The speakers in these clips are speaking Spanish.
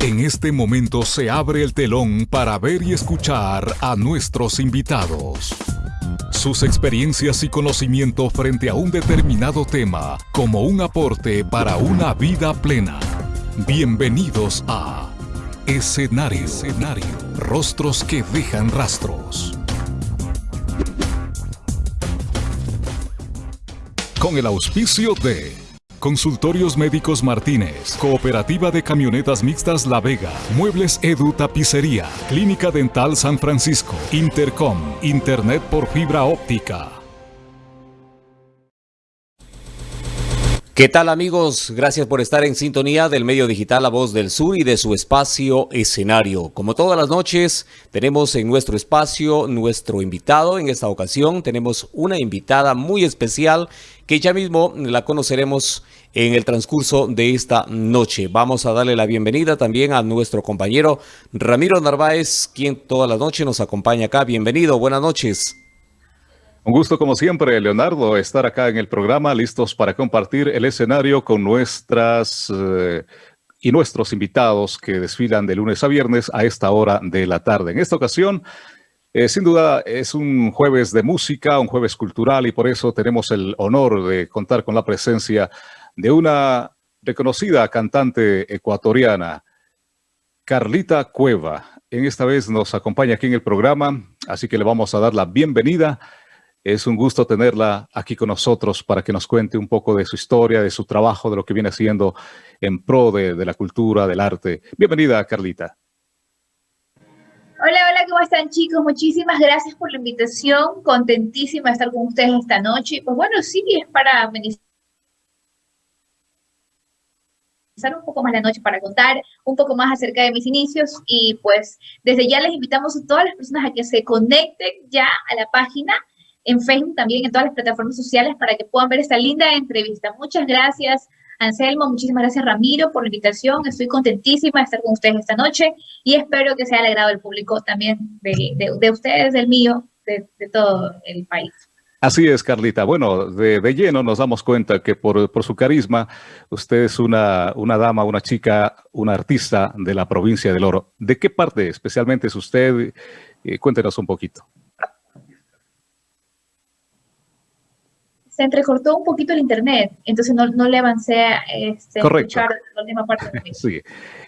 En este momento se abre el telón para ver y escuchar a nuestros invitados. Sus experiencias y conocimiento frente a un determinado tema como un aporte para una vida plena. Bienvenidos a Escenario. Escenario. Rostros que dejan rastros. Con el auspicio de Consultorios Médicos Martínez, Cooperativa de Camionetas Mixtas La Vega, Muebles Edu Tapicería, Clínica Dental San Francisco, Intercom, Internet por fibra óptica. ¿Qué tal amigos? Gracias por estar en sintonía del medio digital La Voz del Sur y de su espacio escenario. Como todas las noches, tenemos en nuestro espacio nuestro invitado. En esta ocasión tenemos una invitada muy especial que ya mismo la conoceremos en el transcurso de esta noche. Vamos a darle la bienvenida también a nuestro compañero Ramiro Narváez, quien toda la noche nos acompaña acá. Bienvenido, buenas noches. Un gusto como siempre, Leonardo, estar acá en el programa, listos para compartir el escenario con nuestras eh, y nuestros invitados que desfilan de lunes a viernes a esta hora de la tarde. En esta ocasión, eh, sin duda, es un jueves de música, un jueves cultural y por eso tenemos el honor de contar con la presencia de una reconocida cantante ecuatoriana, Carlita Cueva. En esta vez nos acompaña aquí en el programa, así que le vamos a dar la bienvenida es un gusto tenerla aquí con nosotros para que nos cuente un poco de su historia, de su trabajo, de lo que viene haciendo en pro de, la cultura, del arte. Bienvenida, Carlita. Hola, hola, ¿cómo están chicos? Muchísimas gracias por la invitación. Contentísima de estar con ustedes esta noche. Pues bueno, sí, es para amenizar un poco más la noche para contar un poco más acerca de mis inicios y pues desde ya les invitamos a todas las personas a que se conecten ya a la página en Facebook, también en todas las plataformas sociales para que puedan ver esta linda entrevista. Muchas gracias, Anselmo, muchísimas gracias, Ramiro, por la invitación. Estoy contentísima de estar con ustedes esta noche y espero que sea alegrado el público también de, ustedes, del mío, de, todo el país. Así es, Carlita. Bueno, de, lleno nos damos cuenta que por, su carisma, usted es una, una, dama, una chica, una artista de la provincia del Oro. ¿De qué parte especialmente es usted? Eh, cuéntenos un poquito. Se entrecortó un poquito el internet, entonces no, no le avancé a este, la última parte. De sí,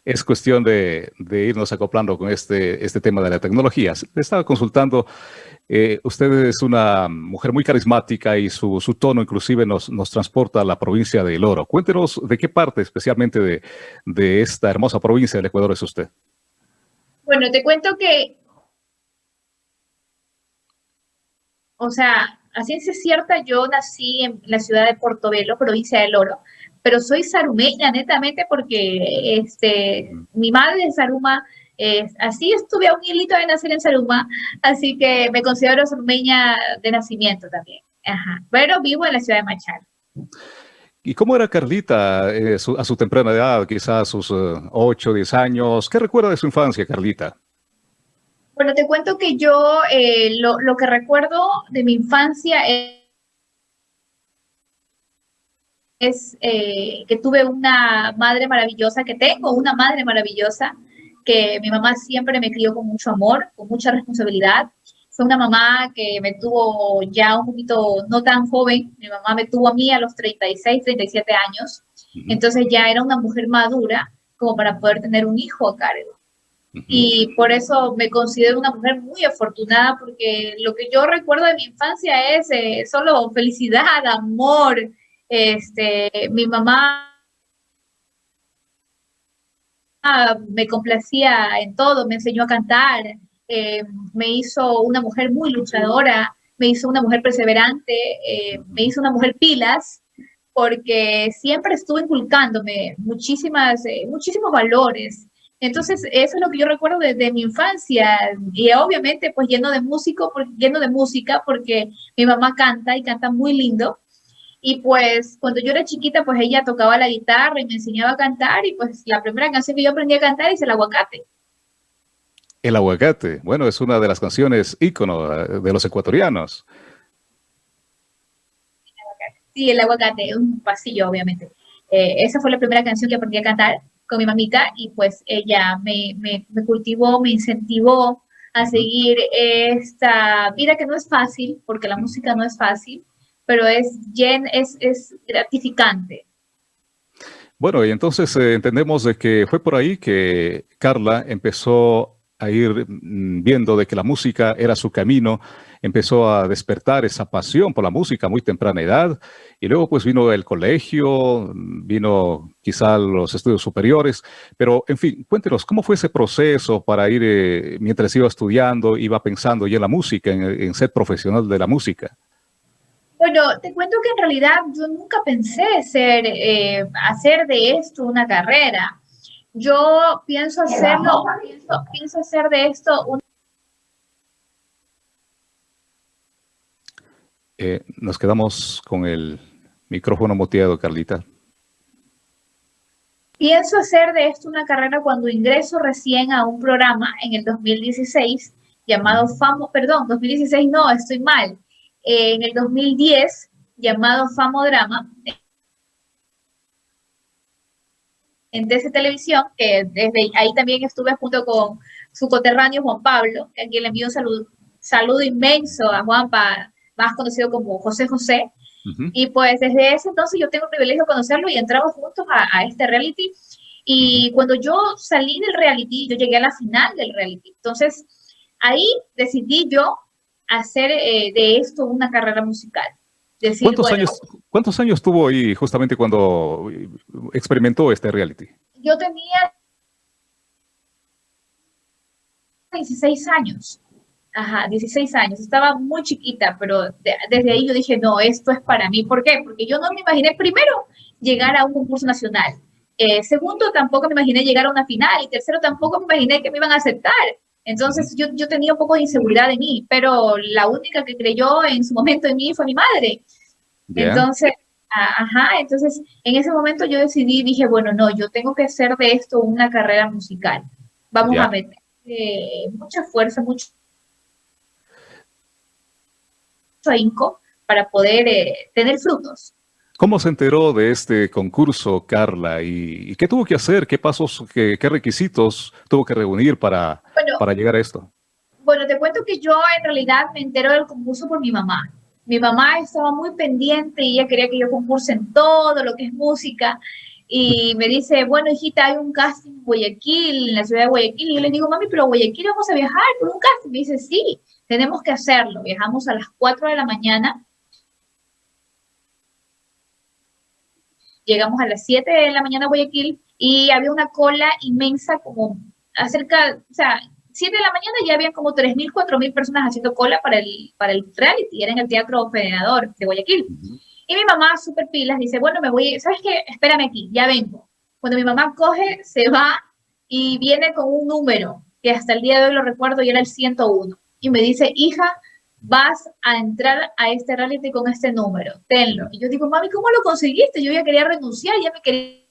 es cuestión de, de, irnos acoplando con este, este tema de la tecnología. Le estaba consultando, eh, usted es una mujer muy carismática y su, su tono inclusive nos, nos, transporta a la provincia de El Oro. Cuéntenos de qué parte especialmente de, de esta hermosa provincia del Ecuador es usted. Bueno, te cuento que, o sea, a ciencia cierta, yo nací en la ciudad de Portobelo, provincia del Oro, pero soy sarumeña netamente porque este, mi madre es saruma, así estuve a un hilito de nacer en Saruma, así que me considero sarumeña de nacimiento también. Pero vivo en la ciudad de Machal. ¿Y cómo era Carlita eh, a su temprana edad, quizás a sus 8, eh, 10 años? ¿Qué recuerda de su infancia, Carlita? Bueno, te cuento que yo eh, lo, que recuerdo de mi infancia es, eh, que tuve una madre maravillosa, que tengo una madre maravillosa, que mi mamá siempre me crió con mucho amor, con mucha responsabilidad. Fue una mamá que me tuvo ya un poquito no tan joven. Mi mamá me tuvo a mí a los 36, 37 años. Entonces ya era una mujer madura como para poder tener un hijo a cargo. Y por eso me considero una mujer muy afortunada porque lo que yo recuerdo de mi infancia es eh, solo felicidad, amor. Este, mi mamá me complacía en todo, me enseñó a cantar, eh, me hizo una mujer muy luchadora, me hizo una mujer perseverante, eh, me hizo una mujer pilas, porque siempre estuvo inculcándome muchísimas, muchísimos valores, entonces, eso es lo que yo recuerdo desde mi infancia y obviamente pues lleno de músico, lleno de música porque mi mamá canta y canta muy lindo. Y pues cuando yo era chiquita, pues ella tocaba la guitarra y me enseñaba a cantar y pues la primera canción que yo aprendí a cantar es El Aguacate. El Aguacate, bueno, es una de las canciones ícono eh, de los ecuatorianos. Sí, El Aguacate, un pasillo obviamente. Eh, esa fue la primera canción que aprendí a cantar con mi mamita y pues ella me, me, me cultivó, me incentivó a seguir esta vida que no es fácil, porque la música no es fácil, pero es, es, es gratificante. Bueno, y entonces eh, entendemos de que fue por ahí que Carla empezó a ir mm, viendo de que la música era su camino, empezó a despertar esa pasión por la música a muy temprana edad, y luego pues vino el colegio, vino quizá los estudios superiores, pero en fin, cuéntenos, ¿cómo fue ese proceso para ir, eh, mientras iba estudiando, iba pensando ya en la música, en, ser profesional de la música? Bueno, te cuento que en realidad yo nunca pensé ser, eh, hacer de esto una carrera. Yo pienso hacerlo, pienso, hacer de esto un... Eh, nos quedamos con el micrófono muteado, Carlita. Pienso hacer de esto una carrera cuando ingreso recién a un programa en el 2016 llamado Famo, perdón, 2016 no, estoy mal, en el 2010 llamado Famodrama, en DC Televisión, que desde ahí también estuve junto con su coterráneo Juan Pablo, a quien le envío un saludo, saludo inmenso a Juanpa, más conocido como José José. Y pues desde ese entonces yo tengo el privilegio de conocerlo y entramos juntos a, este reality. Y cuando yo salí del reality, yo llegué a la final del reality. Entonces ahí decidí yo hacer eh, de esto una carrera musical. ¿Cuántos, años, ¿Cuántos años tuvo ahí justamente cuando experimentó este reality? Yo tenía 16 años. Ajá, 16 años. Estaba muy chiquita, pero desde ahí yo dije, no, esto es para mí. ¿Por qué? Porque yo no me imaginé, primero, llegar a un concurso nacional. Eh, segundo, tampoco me imaginé llegar a una final. Y tercero, tampoco me imaginé que me iban a aceptar. Entonces yo, yo tenía un poco de inseguridad de mí, pero la única que creyó en su momento en mí fue mi madre. Entonces, ajá, entonces en ese momento yo decidí, dije, bueno, no, yo tengo que hacer de esto una carrera musical. Vamos a meter mucha fuerza, mucho ahínco para poder eh, tener frutos. ¿Cómo se enteró de este concurso, Carla? ¿Y, qué tuvo que hacer? ¿Qué pasos, qué, requisitos tuvo que reunir para, para llegar a esto? Bueno, te cuento que yo en realidad me entero del concurso por mi mamá. Mi mamá estaba muy pendiente y ella quería que yo concurse en todo lo que es música. Y me dice, bueno, hijita, hay un casting en Guayaquil, en la ciudad de Guayaquil. Y yo le digo, mami, pero a Guayaquil vamos a viajar por un casting. Me dice, sí, tenemos que hacerlo. Viajamos a las 4 de la mañana Llegamos a las 7 de la mañana a Guayaquil y había una cola inmensa como acerca, o sea, 7 de la mañana ya habían como 3.000, 4.000 personas haciendo cola para el, para el reality, era en el Teatro Federador de Guayaquil. Y mi mamá, súper pilas, dice, bueno, me voy, ¿sabes qué? Espérame aquí, ya vengo. Cuando mi mamá coge, se va y viene con un número, que hasta el día de hoy lo recuerdo y era el 101. Y me dice, hija, vas a entrar a este reality con este número, tenlo. Y yo digo, mami, ¿cómo lo conseguiste? Yo ya quería renunciar, ya me quería,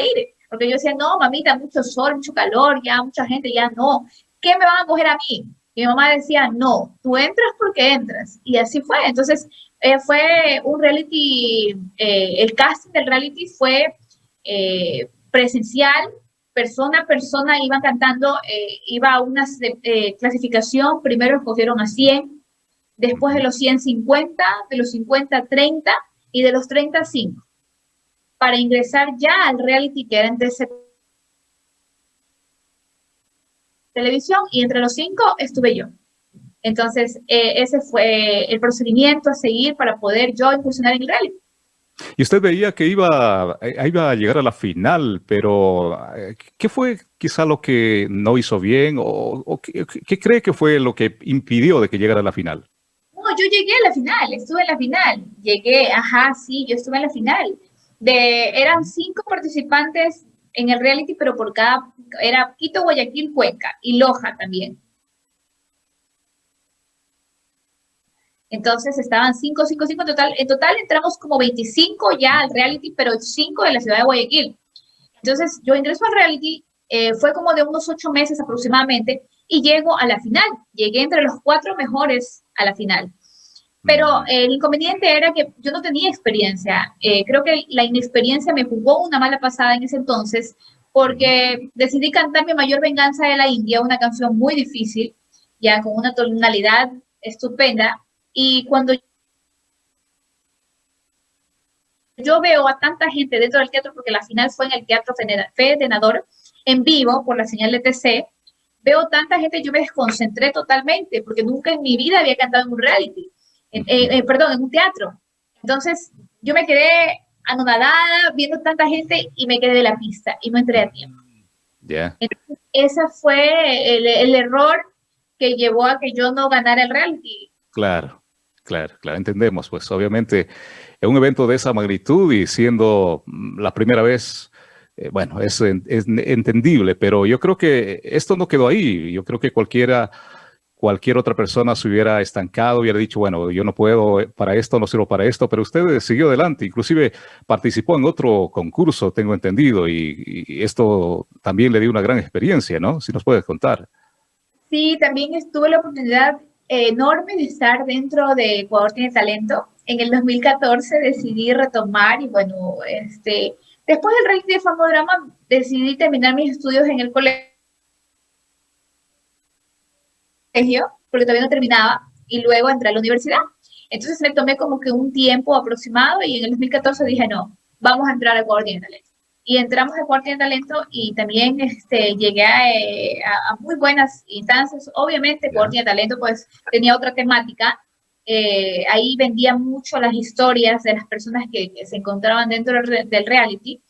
ir. Porque yo decía, no, mamita, mucho sol, mucho calor, ya mucha gente, ya no. ¿Qué me van a coger a mí? Y mi mamá decía, no, tú entras porque entras. Y así fue. Entonces, eh, fue un reality, eh, el casting del reality fue eh, presencial, persona a persona iban cantando, eh, iba a una eh, clasificación, primero escogieron a 100, después de los 100, 50, de los 50, 30 y de los 30, 5, para ingresar ya al reality que era en televisión y entre los cinco estuve yo. Entonces, eh, ese fue el procedimiento a seguir para poder yo incursionar en el reality. Y usted veía que iba, eh, iba a llegar a la final, pero eh, ¿qué fue quizá lo que no hizo bien o, qué, cree que fue lo que impidió de que llegara a la final? No, yo llegué a la final, estuve en la final. Llegué, ajá, sí, yo estuve en la final. De, eran cinco participantes en el reality, pero por cada, era Quito, Guayaquil, Cuenca y Loja también. Entonces estaban 5, 5, 5 en total. En total entramos como 25 ya al reality, pero 5 de la ciudad de Guayaquil. Entonces yo ingreso al reality, eh, fue como de unos 8 meses aproximadamente, y llego a la final. Llegué entre los cuatro mejores a la final. Pero el inconveniente era que yo no tenía experiencia. Eh, creo que la inexperiencia me jugó una mala pasada en ese entonces porque decidí cantar Mi Mayor Venganza de la India, una canción muy difícil, ya con una tonalidad estupenda. Y cuando yo veo a tanta gente dentro del teatro, porque la final fue en el Teatro Federador, en vivo, por la señal de TC, veo tanta gente, yo me desconcentré totalmente, porque nunca en mi vida había cantado en un reality, eh, perdón, en un teatro. Entonces, yo me quedé anonadada viendo tanta gente y me quedé de la pista y no entré a tiempo. Ya. Ese fue el, el, error que llevó a que yo no ganara el reality. Claro, claro, claro, entendemos, pues obviamente en un evento de esa magnitud y siendo la primera vez, eh, bueno, es, es entendible, pero yo creo que esto no quedó ahí. Yo creo que cualquiera cualquier otra persona se hubiera estancado, hubiera dicho, bueno, yo no puedo para esto, no sirvo para esto, pero usted siguió adelante, inclusive participó en otro concurso, tengo entendido, y, esto también le dio una gran experiencia, ¿no? Si nos puedes contar. Sí, también estuve la oportunidad enorme de estar dentro de Ecuador Tiene Talento. En el 2014 decidí retomar y bueno, este, después del Rey de Famodrama decidí terminar mis estudios en el colegio porque todavía no terminaba, y luego entré a la universidad. Entonces me tomé como que un tiempo aproximado y en el 2014 dije, no, vamos a entrar a Ecuador Tiene Talento. Y entramos a Ecuador Tiene Talento y también este, llegué eh, a, muy buenas instancias. Obviamente Ecuador Tiene Talento pues tenía otra temática. Eh, ahí vendía mucho las historias de las personas que, se encontraban dentro del reality.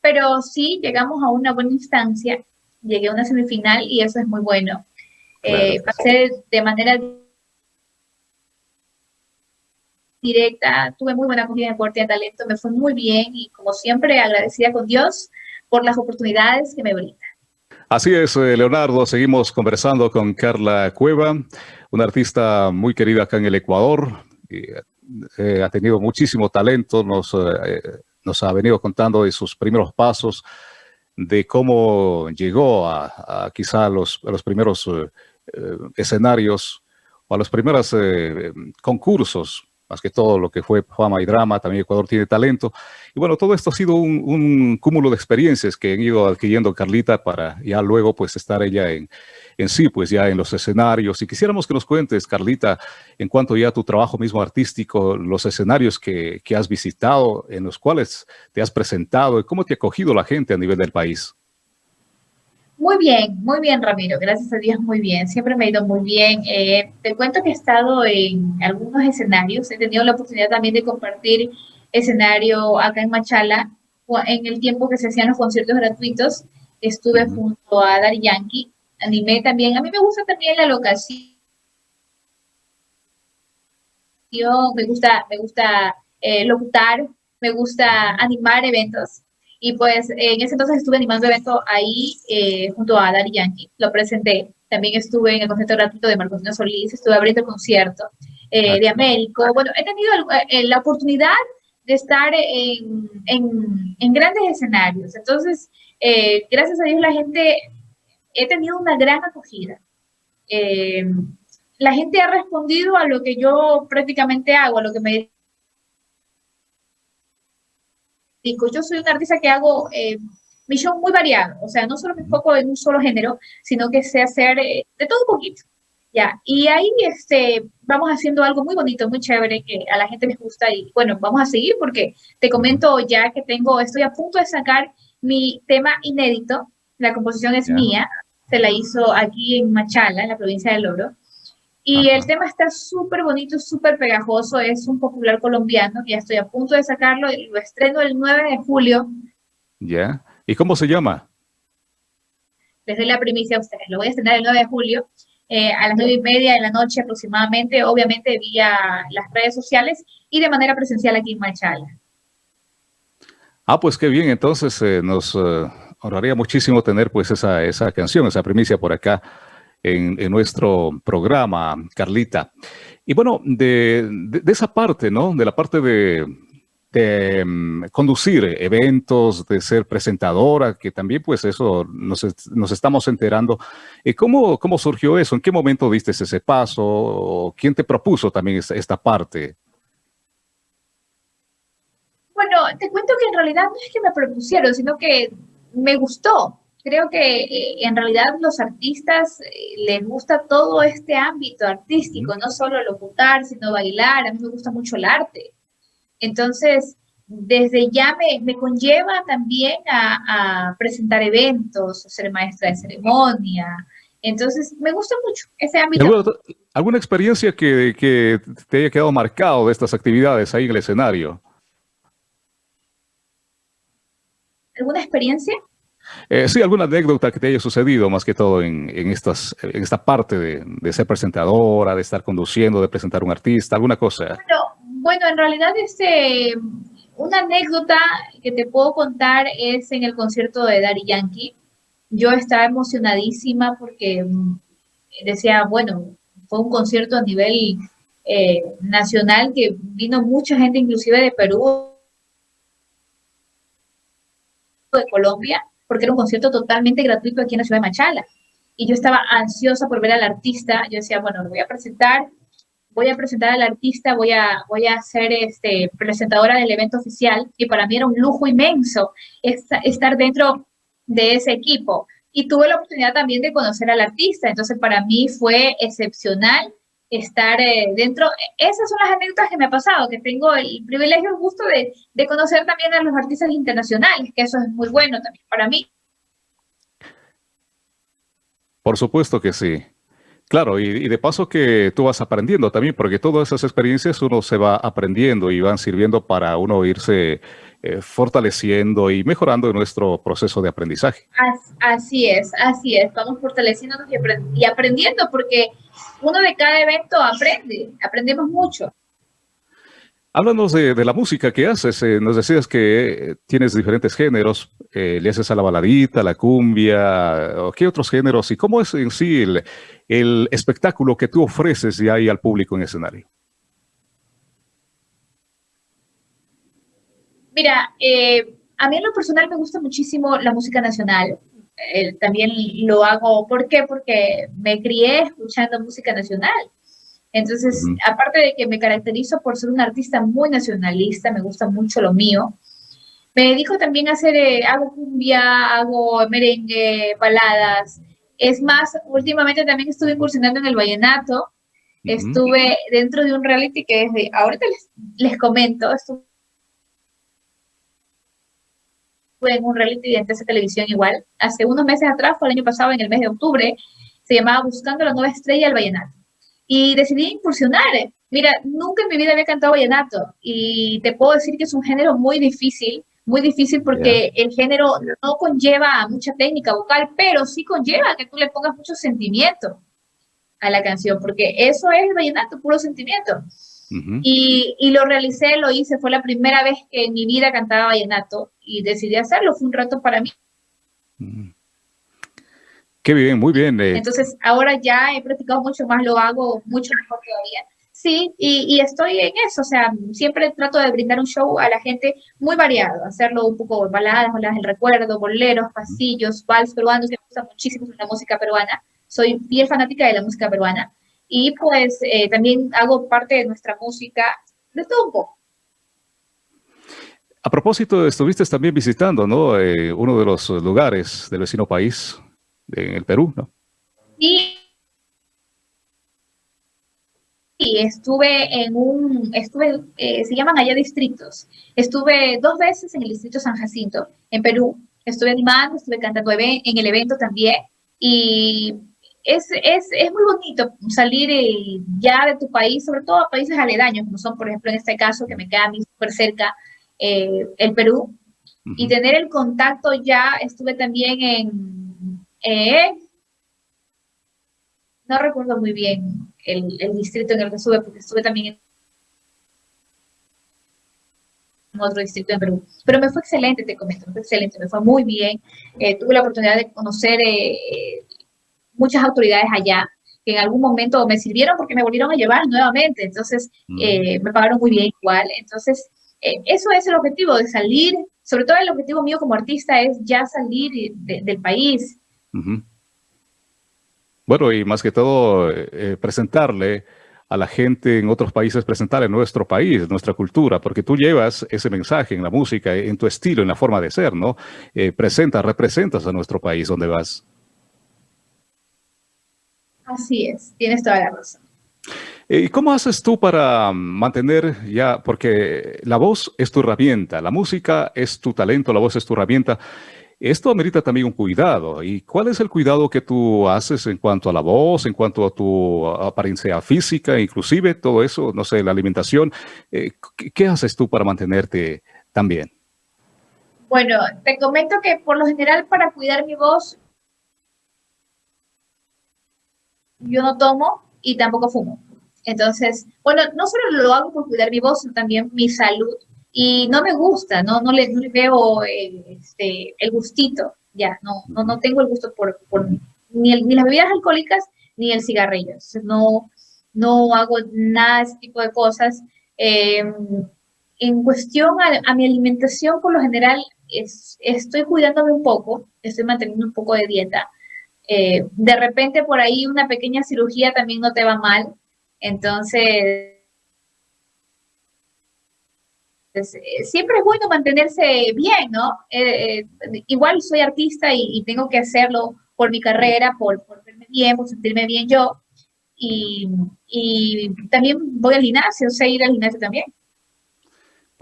Pero sí llegamos a una buena instancia, llegué a una semifinal y eso es muy bueno eh, pasé de manera directa, tuve muy buena acogida en Puerto de Talento, me fue muy bien y como siempre agradecida con Dios por las oportunidades que me brinda. Así es, eh, Leonardo, seguimos conversando con Carla Cueva, una artista muy querida acá en el Ecuador, eh, ha tenido muchísimo talento, nos, nos ha venido contando de sus primeros pasos, de cómo llegó a, quizá los, a los primeros eh, escenarios o a los primeros eh, concursos, más que todo lo que fue fama y drama, también Ecuador tiene talento. Y bueno, todo esto ha sido un, cúmulo de experiencias que han ido adquiriendo Carlita para ya luego pues estar ella en, en sí, pues ya en los escenarios. Y quisiéramos que nos cuentes, Carlita, en cuanto ya a tu trabajo mismo artístico, los escenarios que, que has visitado, en los cuales te has presentado y cómo te ha acogido la gente a nivel del país. Muy bien, muy bien, Ramiro. Gracias a Dios, muy bien. Siempre me ha ido muy bien. Eh, te cuento que he estado en algunos escenarios. He tenido la oportunidad también de compartir escenario acá en Machala en el tiempo que se hacían los conciertos gratuitos. Estuve junto a Dari Yankee. Animé también. A mí me gusta también la locación. Me gusta, me gusta eh, locutar. Me gusta animar eventos. Y pues en ese entonces estuve animando evento ahí eh, junto a Dari Yankee, lo presenté. También estuve en el concierto gratuito de Marcosino Solís, estuve abriendo el concierto eh, de Américo. Bueno, he tenido eh, la oportunidad de estar en, en, en grandes escenarios. Entonces, gracias a Dios la gente, he tenido una gran acogida. la gente ha respondido a lo que yo prácticamente hago, a lo que me yo soy una artista que hago eh, mi show muy variado, o sea, no solo me enfoco en un solo género, sino que sé hacer eh, de todo un poquito. Ya, y ahí este, vamos haciendo algo muy bonito, muy chévere, que a la gente les gusta y bueno, vamos a seguir porque te comento ya que tengo, estoy a punto de sacar mi tema inédito, la composición es mía, se la hizo aquí en Machala, en la provincia del Oro, y el tema está súper bonito, súper pegajoso, es un popular colombiano, ya estoy a punto de sacarlo, lo estreno el 9 de julio. Ya, ¿y cómo se llama? Les doy la primicia a ustedes, lo voy a estrenar el 9 de julio, eh, a las 9 y media de la noche aproximadamente, obviamente vía las redes sociales y de manera presencial aquí en Machala. Ah, pues qué bien, entonces eh, nos honraría muchísimo tener pues esa, esa canción, esa primicia por acá en, nuestro programa, Carlita. Y bueno, de, esa parte, ¿no? De la parte de, mm, conducir eventos, de ser presentadora, que también pues eso nos, estamos enterando. Eh, ¿Cómo, ¿Cómo surgió eso? ¿En qué momento diste ese paso? ¿Quién te propuso también esta parte? Bueno, te cuento que en realidad no es que me propusieron, sino que me gustó. Creo que eh, en realidad los artistas eh, les gusta todo este ámbito artístico, no solo locutar, sino bailar. A mí me gusta mucho el arte. Entonces, desde ya me, me conlleva también a, presentar eventos, a ser maestra de ceremonia. Entonces, me gusta mucho ese ámbito. ¿Alguna, experiencia que, que te haya quedado marcado de estas actividades ahí en el escenario? ¿Alguna experiencia? Eh, sí, alguna anécdota que te haya sucedido más que todo en, en, estas, en esta parte de, ser presentadora, de estar conduciendo, de presentar un artista, alguna cosa. Bueno, bueno, en realidad este, una anécdota que te puedo contar es en el concierto de Daddy Yankee. Yo estaba emocionadísima porque mm, decía, bueno, fue un concierto a nivel eh, nacional que vino mucha gente, inclusive de Perú, de Colombia, porque era un concierto totalmente gratuito aquí en la ciudad de Machala. Y yo estaba ansiosa por ver al artista. Yo decía, bueno, lo voy a presentar voy a presentar al artista, voy a, voy a ser este, presentadora del evento oficial y para mí era un lujo inmenso estar dentro de ese equipo. Y tuve la oportunidad también de conocer al artista, entonces para mí fue excepcional estar eh, dentro. Esas son las anécdotas que me ha pasado, que tengo el privilegio, el gusto de, de conocer también a los artistas internacionales, que eso es muy bueno también para mí. Por supuesto que sí. Claro, y, de paso que tú vas aprendiendo también, porque todas esas experiencias uno se va aprendiendo y van sirviendo para uno irse eh, fortaleciendo y mejorando nuestro proceso de aprendizaje. Así es, así es, vamos fortaleciéndonos y aprendiendo, porque uno de cada evento aprende, aprendemos mucho. Háblanos de, de, la música que haces. Eh, nos decías que tienes diferentes géneros. Eh, le haces a la baladita, la cumbia, ¿qué otros géneros? ¿Y cómo es en sí el, el espectáculo que tú ofreces ya ahí al público en escenario? Mira, eh, a mí en lo personal me gusta muchísimo la música nacional. También lo hago, ¿por qué? Porque me crié escuchando música nacional. Entonces, aparte de que me caracterizo por ser un artista muy nacionalista, me gusta mucho lo mío, me dedico también a hacer, eh, hago cumbia, hago merengue, baladas. Es más, últimamente también estuve incursionando en el vallenato. Estuve dentro de un reality que desde ahorita les, les comento, estuve en un reality de esa televisión igual. Hace unos meses atrás, fue el año pasado, en el mes de octubre, se llamaba Buscando la nueva estrella del vallenato y decidí incursionar. Mira, nunca en mi vida había cantado vallenato y te puedo decir que es un género muy difícil, muy difícil porque el género no conlleva mucha técnica vocal, pero sí conlleva que tú le pongas mucho sentimiento a la canción, porque eso es el vallenato, puro sentimiento. Y, y, lo realicé, lo hice, fue la primera vez que en mi vida cantaba vallenato y decidí hacerlo, fue un rato para mí. Qué bien, muy bien. Eh. Entonces, ahora ya he practicado mucho más, lo hago mucho mejor todavía. Sí, y, y, estoy en eso, o sea, siempre trato de brindar un show a la gente muy variado, hacerlo un poco baladas, baladas del recuerdo, boleros, pasillos, vals peruanos, me gusta muchísimo la música peruana, soy bien fanática de la música peruana, y pues eh, también hago parte de nuestra música, de todo un poco. A propósito, estuviste también visitando, ¿no? Eh, uno de los lugares del vecino país, en el Perú, ¿no? Sí. Y estuve en un, estuve, eh, se llaman allá distritos. Estuve dos veces en el distrito San Jacinto, en Perú. Estuve animando, estuve cantando en el evento también. Y es, es, es muy bonito salir eh, ya de tu país, sobre todo a países aledaños, como son, por ejemplo, en este caso, que me queda a mí súper cerca, eh, el Perú, y tener el contacto ya, estuve también en eh, no recuerdo muy bien el, distrito en el que estuve, porque estuve también en otro distrito en Perú. Pero me fue excelente, te comento, me fue excelente, me fue muy bien. Eh, tuve la oportunidad de conocer eh, muchas autoridades allá que en algún momento me sirvieron porque me volvieron a llevar nuevamente. Entonces, mm. me pagaron muy bien igual. Entonces, eh, eso es el objetivo de salir, sobre todo el objetivo mío como artista es ya salir del país. Bueno, y más que todo, eh, presentarle a la gente en otros países, presentarle nuestro país, nuestra cultura, porque tú llevas ese mensaje en la música, en tu estilo, en la forma de ser, ¿no? Eh, presentas, representas a nuestro país donde vas. Así es, tienes toda la razón. ¿Y cómo haces tú para mantener ya, porque la voz es tu herramienta, la música es tu talento, la voz es tu herramienta, esto amerita también un cuidado. ¿Y cuál es el cuidado que tú haces en cuanto a la voz, en cuanto a tu apariencia física, inclusive todo eso, no sé, la alimentación? Eh, ¿Qué haces tú para mantenerte tan bien? Bueno, te comento que por lo general para cuidar mi voz, yo no tomo y tampoco fumo. Entonces, bueno, no solo lo hago por cuidar mi voz, sino también mi salud y no me gusta, no, no, le, veo el, este, el gustito, ya, no, no, no tengo el gusto por, por ni, el, ni las bebidas alcohólicas ni el cigarrillo, no, no hago nada de ese tipo de cosas. Em, en cuestión a, mi alimentación, por lo general, es, estoy cuidándome un poco, estoy manteniendo un poco de dieta. Eh, de repente por ahí una pequeña cirugía también no te va mal. Entonces, eh, siempre es bueno mantenerse bien, ¿no? Eh, eh, igual soy artista y, tengo que hacerlo por mi carrera, por, verme bien, por sentirme bien yo. Y, también voy al gimnasio, sé ir al gimnasio también.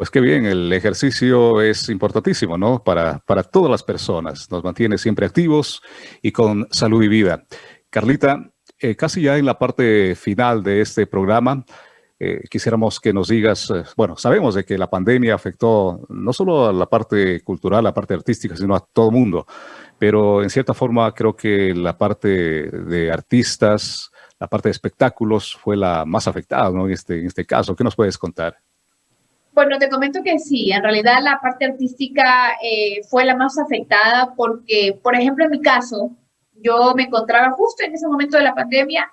Pues qué bien, el ejercicio es importantísimo, ¿no? Para, para todas las personas, nos mantiene siempre activos y con salud y vida. Carlita, casi ya en la parte final de este programa, eh, quisiéramos que nos digas, eh, bueno, sabemos de que la pandemia afectó no solo a la parte cultural, la parte artística, sino a todo el mundo, pero en cierta forma creo que la parte de artistas, la parte de espectáculos fue la más afectada, ¿no? En este, en este caso, ¿qué nos puedes contar? Bueno, te comento que sí, en realidad la parte artística eh, fue la más afectada porque, por ejemplo, en mi caso, yo me encontraba justo en ese momento de la pandemia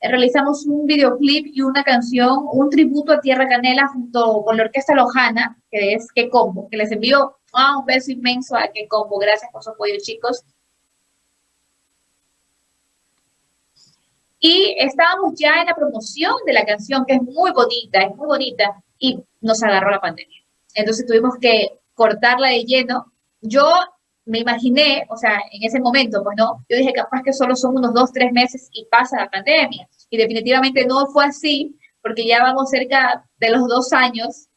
realizamos un videoclip y una canción, un tributo a Tierra Canela junto con la Orquesta Lojana, que es Que Combo, que les envío un beso inmenso a Que Combo. Gracias por su apoyo, chicos. Y estábamos ya en la promoción de la canción, que es muy bonita, es muy bonita, y nos agarró la pandemia. Entonces tuvimos que cortarla de lleno. Yo me imaginé, o sea, en ese momento, pues no, yo dije capaz que solo son unos dos, tres meses y pasa la pandemia. Y definitivamente no fue así, porque ya vamos cerca de los dos años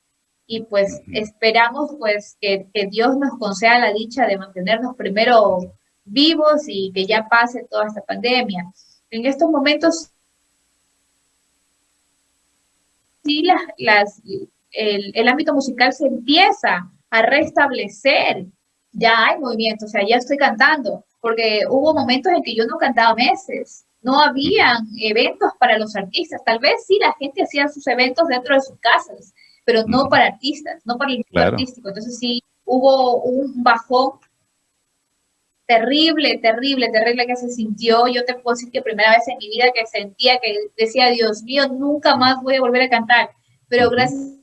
y pues esperamos pues que, que Dios nos conceda la dicha de mantenernos primero vivos y que ya pase toda esta pandemia. En estos momentos, sí, las, las, el, el ámbito musical se empieza a restablecer. Ya hay movimiento, o sea, ya estoy cantando, porque hubo momentos en que yo no cantaba meses, no habían eventos para los artistas, tal vez sí la gente hacía sus eventos dentro de sus casas, pero no para artistas, no para el artístico, entonces sí hubo un bajón terrible, terrible, terrible que se sintió. Yo te puedo decir que primera vez en mi vida que sentía que decía, Dios mío, nunca más voy a volver a cantar. Pero gracias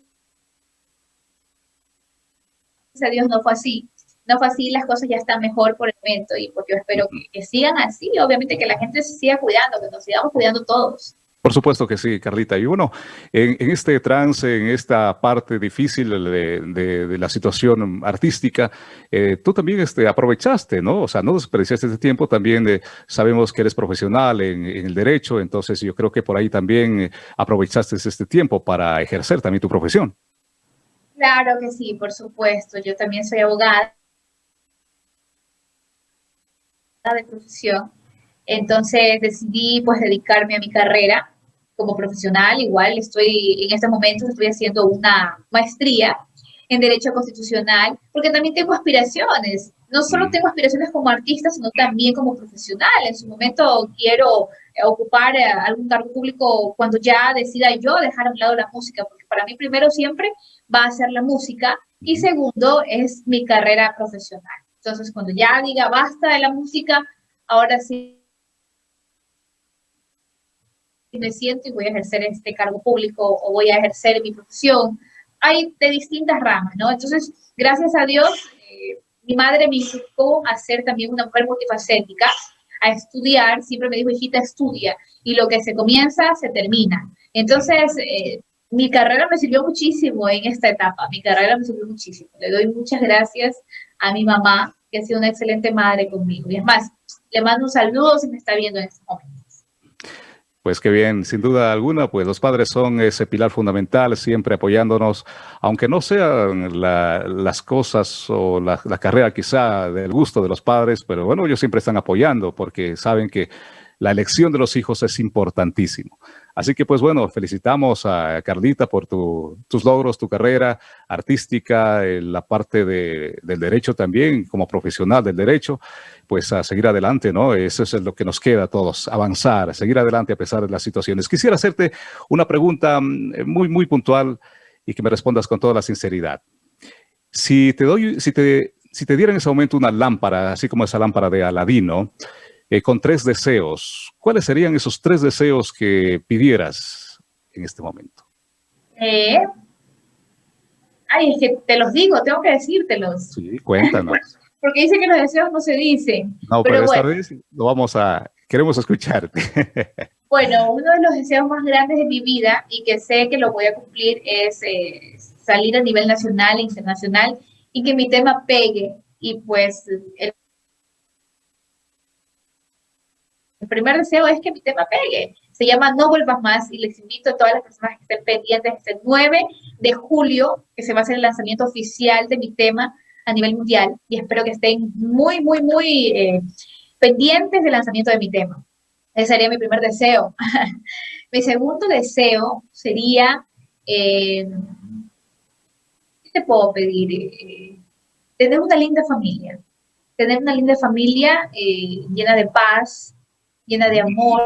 a Dios no fue así no fue así, las cosas ya están mejor por el momento y pues yo espero que, sigan así, obviamente que la gente se siga cuidando, que nos sigamos cuidando todos. Por supuesto que sí, Carlita. Y bueno, en, este trance, en esta parte difícil de, la situación artística, eh, tú también este, aprovechaste, ¿no? O sea, no desperdiciaste este tiempo, también eh, sabemos que eres profesional en, el derecho, entonces yo creo que por ahí también eh, aprovechaste este tiempo para ejercer también tu profesión. Claro que sí, por supuesto. Yo también soy abogada de profesión. Entonces decidí pues dedicarme a mi carrera como profesional. Igual estoy en este momento estoy haciendo una maestría en Derecho Constitucional, porque también tengo aspiraciones. No solo mm. tengo aspiraciones como artista, sino también como profesional. En su momento quiero ocupar eh, algún cargo público cuando ya decida yo dejar a un lado la música, porque para mí primero siempre va a ser la música y segundo es mi carrera profesional. Entonces, cuando ya diga basta de la música, ahora sí me siento y voy a ejercer este cargo público o voy a ejercer mi profesión. hay de distintas ramas, ¿no? Entonces, gracias a Dios, eh, mi madre me inculcó a ser también una mujer multifacética, a estudiar, siempre me dijo, hijita, estudia, y lo que se comienza, se termina. Entonces, eh, mi carrera me sirvió muchísimo en esta etapa, mi carrera me sirvió muchísimo. Le doy muchas gracias a mi mamá, que ha sido una excelente madre conmigo. Y es más, le mando un saludo si me está viendo en este momento. Pues qué bien, sin duda alguna, pues los padres son ese pilar fundamental, siempre apoyándonos, aunque no sean las cosas o la, la, carrera quizá del gusto de los padres, pero bueno, ellos siempre están apoyando porque saben que la elección de los hijos es importantísimo. Así que pues bueno, felicitamos a Carlita por tus logros, tu carrera artística, en la parte del derecho también, como profesional del derecho, pues a seguir adelante, ¿no? Eso es lo que nos queda a todos, avanzar, seguir adelante a pesar de las situaciones. Quisiera hacerte una pregunta mm, muy, muy puntual y que me respondas con toda la sinceridad. Si te doy, si te, si te diera en ese momento una lámpara, así como esa lámpara de Aladino, eh, con tres deseos. ¿Cuáles serían esos tres deseos que pidieras en este momento? Eh, ay, es que te los digo, tengo que decírtelos. Sí, cuéntanos. Porque dice que los deseos no se dicen. No, pero, esta vez lo vamos a, queremos escucharte. bueno, uno de los deseos más grandes de mi vida y que sé que lo voy a cumplir es eh, salir a nivel nacional e internacional y que mi tema pegue y pues el Primer deseo es que mi tema pegue. Se llama No Vuelvas Más y les invito a todas las personas que estén pendientes este 9 de julio, que se va a hacer el lanzamiento oficial de mi tema a nivel mundial y espero que estén muy, muy, muy eh, pendientes del lanzamiento de mi tema. Ese sería mi primer deseo. mi segundo deseo sería, eh, ¿qué te puedo pedir? Eh, tener una linda familia. Tener una linda familia llena de paz, llena de amor,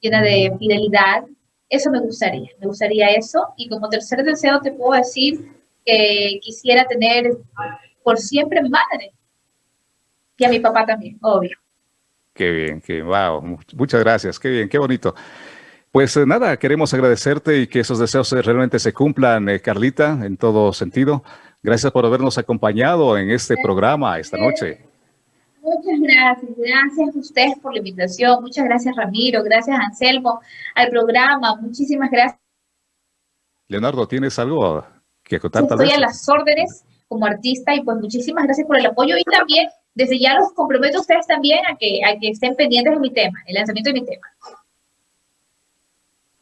llena de fidelidad. Eso me gustaría, me gustaría eso. Y como tercer deseo te puedo decir que quisiera tener por siempre madre y a mi papá también, obvio. Qué bien, qué wow, muchas gracias, qué bien, qué bonito. Pues eh, nada, queremos agradecerte y que esos deseos realmente se cumplan, eh, Carlita, en todo sentido. Gracias por habernos acompañado en este programa esta noche. Muchas gracias, gracias a ustedes por la invitación, muchas gracias Ramiro, gracias Anselmo, al programa, muchísimas gracias. Leonardo, ¿tienes algo que contar? Estoy a las órdenes como artista y pues muchísimas gracias por el apoyo y también desde ya los comprometo a ustedes también a que, a que estén pendientes de mi tema, el lanzamiento de mi tema.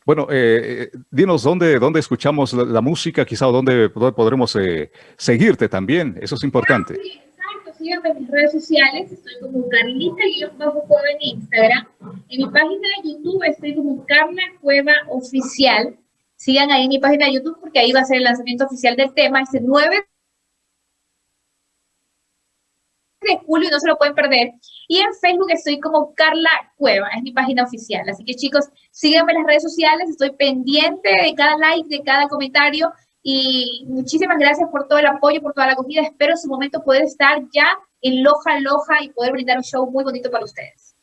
Bueno, eh, eh dinos dónde, dónde escuchamos la, música, quizá o dónde, podremos eh, seguirte también, eso es importante. Ah, síganme en mis redes sociales, estoy como Carlita y yo bajo Cueva en Instagram. En mi página de YouTube estoy como Carla Cueva Oficial. Sigan ahí en mi página de YouTube porque ahí va a ser el lanzamiento oficial del tema este 9 de julio y no se lo pueden perder. Y en Facebook estoy como Carla Cueva, es mi página oficial. Así que chicos, síganme en las redes sociales, estoy pendiente de cada like, de cada comentario y muchísimas gracias por todo el apoyo, por toda la acogida. Espero en su momento poder estar ya en Loja, Loja y poder brindar un show muy bonito para ustedes.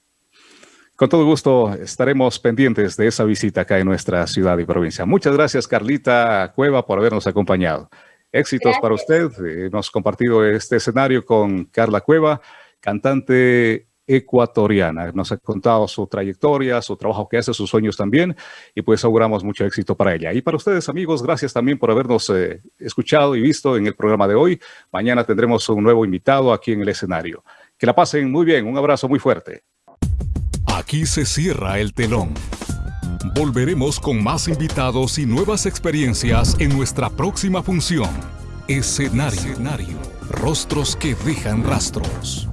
Con todo gusto estaremos pendientes de esa visita acá en nuestra ciudad y provincia. Muchas gracias, Carlita Cueva, por habernos acompañado. Éxitos para usted. Hemos compartido este escenario con Carla Cueva, cantante ecuatoriana. Nos ha contado su trayectoria, su trabajo que hace, sus sueños también, y pues auguramos mucho éxito para ella. Y para ustedes, amigos, gracias también por habernos eh, escuchado y visto en el programa de hoy. Mañana tendremos un nuevo invitado aquí en el escenario. Que la pasen muy bien. Un abrazo muy fuerte. Aquí se cierra el telón. Volveremos con más invitados y nuevas experiencias en nuestra próxima función. Escenario. Escenario. Rostros que dejan rastros.